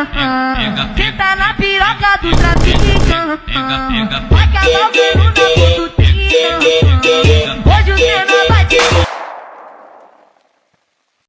Senta tá na piroca do traficante. Ah, vai que é a